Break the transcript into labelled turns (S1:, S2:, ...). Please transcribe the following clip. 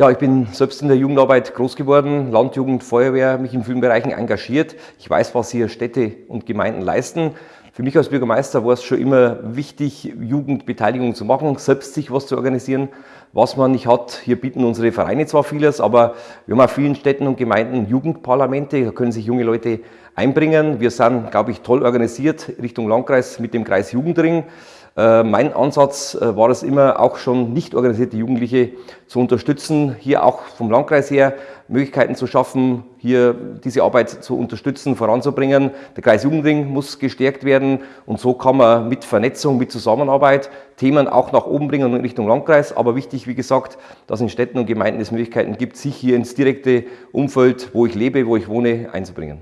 S1: Ja, ich bin selbst in der Jugendarbeit groß geworden, Landjugend, Feuerwehr, mich in vielen Bereichen engagiert. Ich weiß, was hier Städte und Gemeinden leisten. Für mich als Bürgermeister war es schon immer wichtig, Jugendbeteiligung zu machen, selbst sich was zu organisieren, was man nicht hat. Hier bieten unsere Vereine zwar vieles, aber wir haben auch vielen Städten und Gemeinden Jugendparlamente, da können sich junge Leute einbringen. Wir sind, glaube ich, toll organisiert Richtung Landkreis mit dem Kreis Jugendring. Äh, mein Ansatz äh, war es immer, auch schon nicht organisierte Jugendliche zu unterstützen, hier auch vom Landkreis her Möglichkeiten zu schaffen, hier diese Arbeit zu unterstützen, voranzubringen. Der Kreis Jugendring muss gestärkt werden und so kann man mit Vernetzung, mit Zusammenarbeit Themen auch nach oben bringen in Richtung Landkreis. Aber wichtig, wie gesagt, dass in Städten und Gemeinden es Möglichkeiten gibt, sich hier ins direkte Umfeld, wo ich lebe, wo ich wohne, einzubringen.